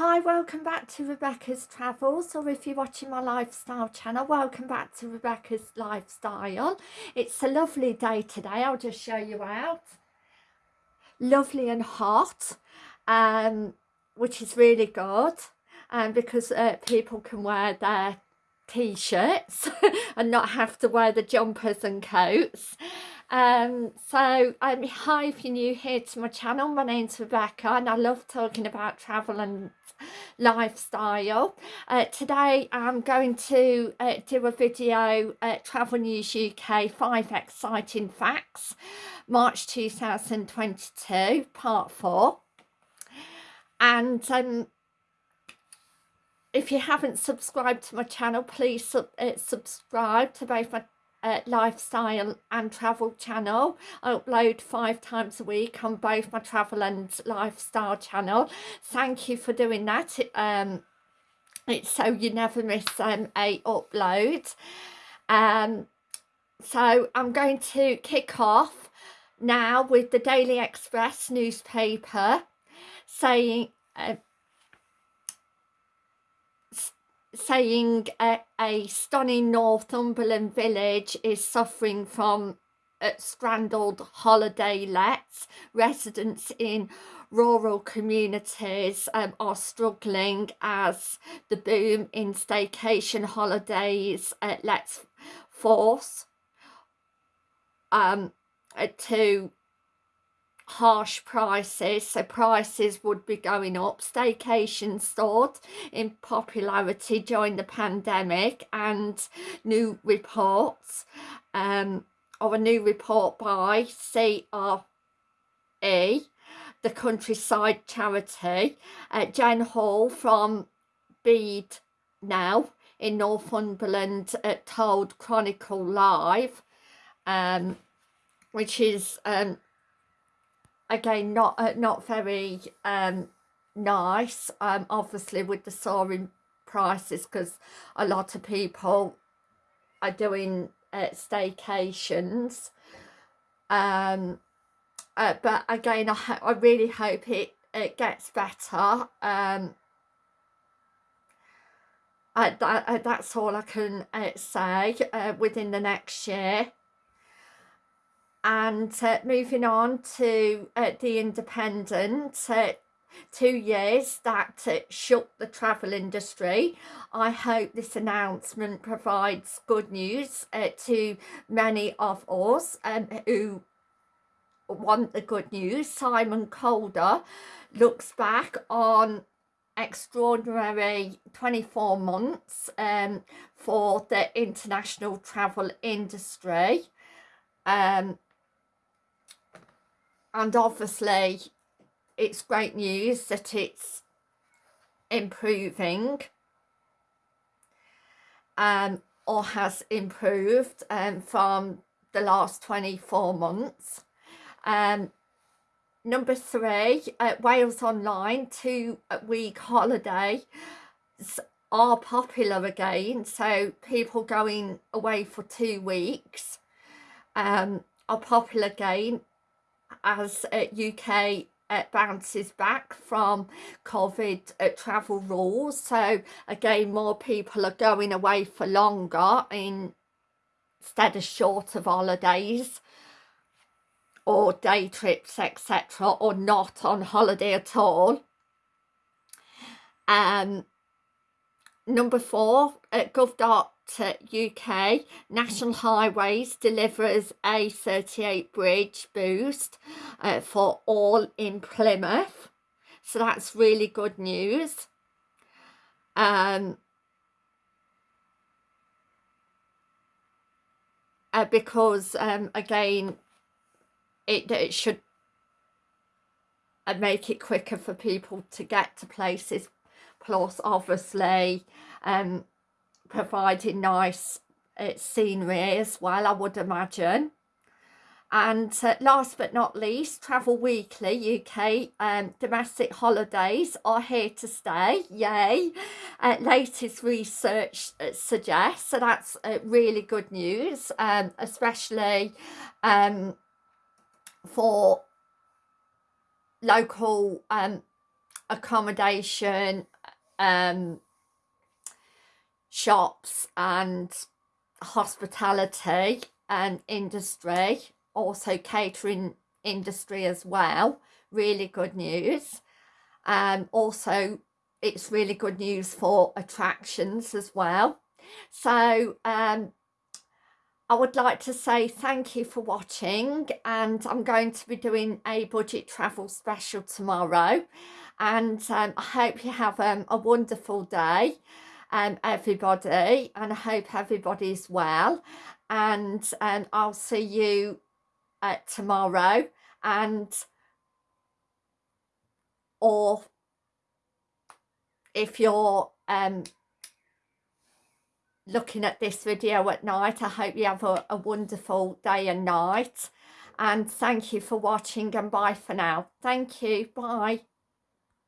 Hi, welcome back to Rebecca's Travels, or if you're watching my lifestyle channel, welcome back to Rebecca's Lifestyle. It's a lovely day today, I'll just show you out. Lovely and hot, um, which is really good, um, because uh, people can wear their t-shirts and not have to wear the jumpers and coats. Um, so um, hi if you're new here to my channel, my name's Rebecca and I love talking about travel and lifestyle. Uh, today I'm going to uh, do a video Travel News UK 5 Exciting Facts March 2022 part 4 and um, if you haven't subscribed to my channel please sub uh, subscribe to both my uh, lifestyle and travel channel. I upload five times a week on both my travel and lifestyle channel. Thank you for doing that. It, um, it's so you never miss um, a upload. Um, so I'm going to kick off now with the Daily Express newspaper saying uh, saying a, a stunning Northumberland village is suffering from uh, stranded holiday lets. Residents in rural communities um, are struggling as the boom in staycation holidays uh, lets force um, to harsh prices so prices would be going up. Staycation soared in popularity during the pandemic and new reports um or a new report by CRE the countryside charity. Uh, Jen Hall from Bede now in Northumberland uh, told Chronicle Live um which is um again not uh, not very um nice um obviously with the soaring prices because a lot of people are doing uh, staycations. Um uh, but again I, I really hope it it gets better. Um uh, that, uh, that's all I can uh, say within the next year and uh, moving on to uh, the independent uh, two years that uh, shook the travel industry. I hope this announcement provides good news uh, to many of us um, who want the good news. Simon Calder looks back on extraordinary 24 months um, for the international travel industry. Um, and obviously it's great news that it's improving um, or has improved um, from the last 24 months. Um, number three, uh, Wales Online two-week holiday are popular again. So people going away for two weeks um, are popular again as uh, UK uh, bounces back from COVID uh, travel rules. So again, more people are going away for longer in, instead of shorter holidays or day trips, etc. or not on holiday at all. Um, number four, uh, Gov UK National Highways delivers A38 bridge boost uh, for all in Plymouth. So that's really good news. Um, uh, because um, again, it, it should uh, make it quicker for people to get to places. Plus, obviously, um, providing nice uh, scenery as well I would imagine. And uh, last but not least Travel Weekly UK um, domestic holidays are here to stay yay. Uh, latest research uh, suggests so that's uh, really good news um, especially um, for local um, accommodation um, shops and hospitality and industry also catering industry as well really good news. Um also it's really good news for attractions as well. So um I would like to say thank you for watching and I'm going to be doing a budget travel special tomorrow. And um, I hope you have um, a wonderful day um, everybody and I hope everybody's well and um, I'll see you uh, tomorrow and or if you're um, looking at this video at night. I hope you have a, a wonderful day and night. And thank you for watching and bye for now. Thank you. Bye.